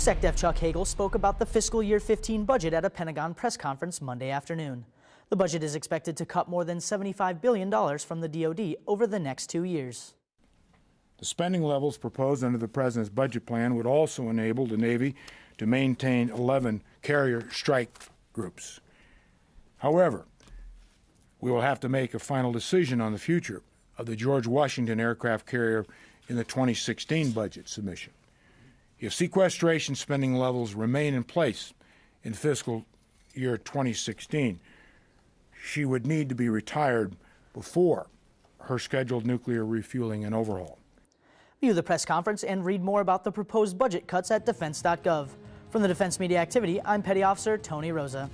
SecDef Chuck Hagel spoke about the fiscal year 15 budget at a Pentagon press conference Monday afternoon. The budget is expected to cut more than $75 billion from the DoD over the next two years. The spending levels proposed under the President's budget plan would also enable the Navy to maintain 11 carrier strike groups. However, we will have to make a final decision on the future of the George Washington aircraft carrier in the 2016 budget submission. If sequestration spending levels remain in place in fiscal year 2016, she would need to be retired before her scheduled nuclear refueling and overhaul. View the press conference and read more about the proposed budget cuts at defense.gov. From the Defense Media Activity, I'm Petty Officer Tony Rosa.